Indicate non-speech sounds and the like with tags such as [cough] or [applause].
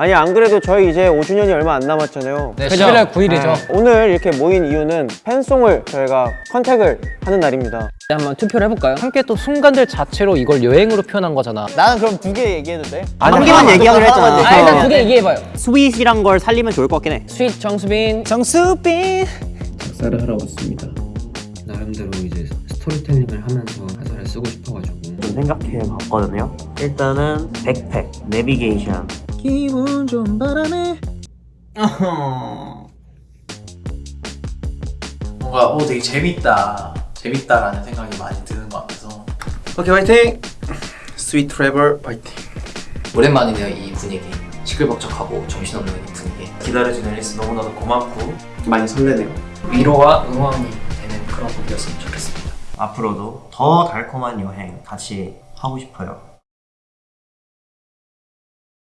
아니 안 그래도 저희 이제 5주년이 얼마 안 남았잖아요 네, 11월 9일이죠. 네, 오늘 이렇게 모인 이유는 팬송을 저희가 contact을 하는 날입니다 한번 투표를 해볼까요? 함께 또 순간들 자체로 이걸 여행으로 표현한 거잖아. 나는 그럼 두 개 얘기해도 돼? 한 개만 얘기하기로 했잖아. 아, 일단 두 개 얘기해봐요. sweet이란 걸 살리면 좋을 것 같긴 해. sweet 정수빈. 정수빈 작사를 하러 왔습니다. 나름대로 이제 스토리텔링을 하면서 가사를 쓰고 싶어가지고 좀 생각해 봤거든요. 일단은 백팩, 내비게이션. 기분 좀 바람에 [laughs] 뭔가 어 되게 재밌다. 재밌다라는 생각이 많이 드는 것 같아서. 오케이 화이팅! sweet travel 화이팅! 오랜만이네요 이 분위기. 시끌벅적하고 정신없는 이 분위기. 기다려주는 앨리스 너무나도 고맙고 많이 설레네요. 위로와 응원이 되는 그런 곡이었으면 좋겠습니다. 앞으로도 더 달콤한 여행 같이 하고 싶어요.